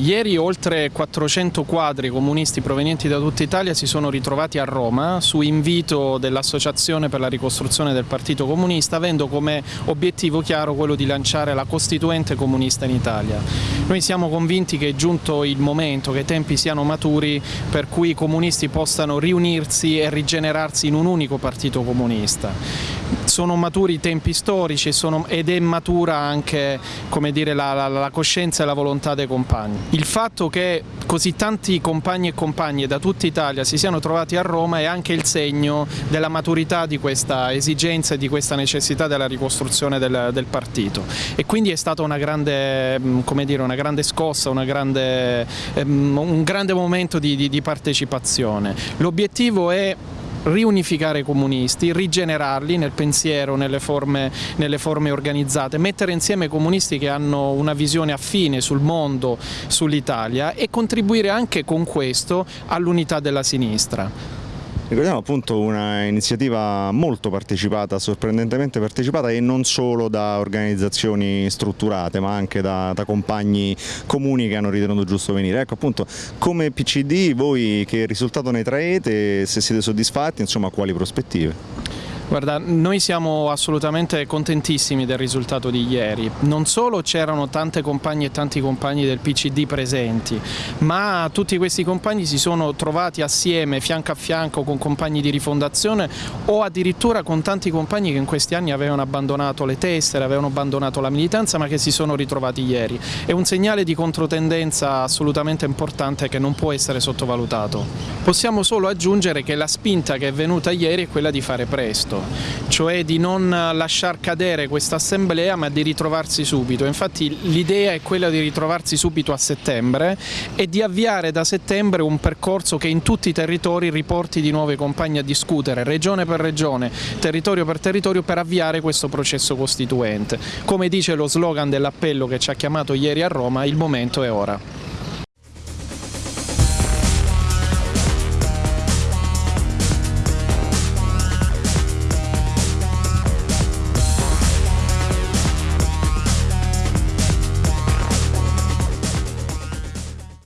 Ieri oltre 400 quadri comunisti provenienti da tutta Italia si sono ritrovati a Roma su invito dell'Associazione per la ricostruzione del Partito Comunista avendo come obiettivo chiaro quello di lanciare la Costituente comunista in Italia. Noi siamo convinti che è giunto il momento, che i tempi siano maturi per cui i comunisti possano riunirsi e rigenerarsi in un unico partito comunista. Sono maturi i tempi storici sono, ed è matura anche dire, la, la, la coscienza e la volontà dei compagni. Il fatto che così tanti compagni e compagne da tutta Italia si siano trovati a Roma è anche il segno della maturità di questa esigenza e di questa necessità della ricostruzione del, del partito e quindi è stata una grande, mm, dire, una grande scossa, una grande, um, un grande momento di, di, di partecipazione. L'obiettivo è riunificare i comunisti, rigenerarli nel pensiero, nelle forme, nelle forme organizzate, mettere insieme comunisti che hanno una visione affine sul mondo, sull'Italia e contribuire anche con questo all'unità della sinistra. Ricordiamo appunto un'iniziativa molto partecipata, sorprendentemente partecipata e non solo da organizzazioni strutturate ma anche da, da compagni comuni che hanno ritenuto giusto venire. Ecco appunto come PCD voi che risultato ne traete, se siete soddisfatti, insomma quali prospettive? Guarda, noi siamo assolutamente contentissimi del risultato di ieri. Non solo c'erano tante compagne e tanti compagni del PCD presenti, ma tutti questi compagni si sono trovati assieme, fianco a fianco, con compagni di rifondazione o addirittura con tanti compagni che in questi anni avevano abbandonato le tessere, avevano abbandonato la militanza, ma che si sono ritrovati ieri. È un segnale di controtendenza assolutamente importante che non può essere sottovalutato. Possiamo solo aggiungere che la spinta che è venuta ieri è quella di fare presto cioè di non lasciar cadere questa assemblea ma di ritrovarsi subito. Infatti l'idea è quella di ritrovarsi subito a settembre e di avviare da settembre un percorso che in tutti i territori riporti di nuovo i compagni a discutere regione per regione, territorio per territorio per avviare questo processo costituente. Come dice lo slogan dell'appello che ci ha chiamato ieri a Roma, il momento è ora.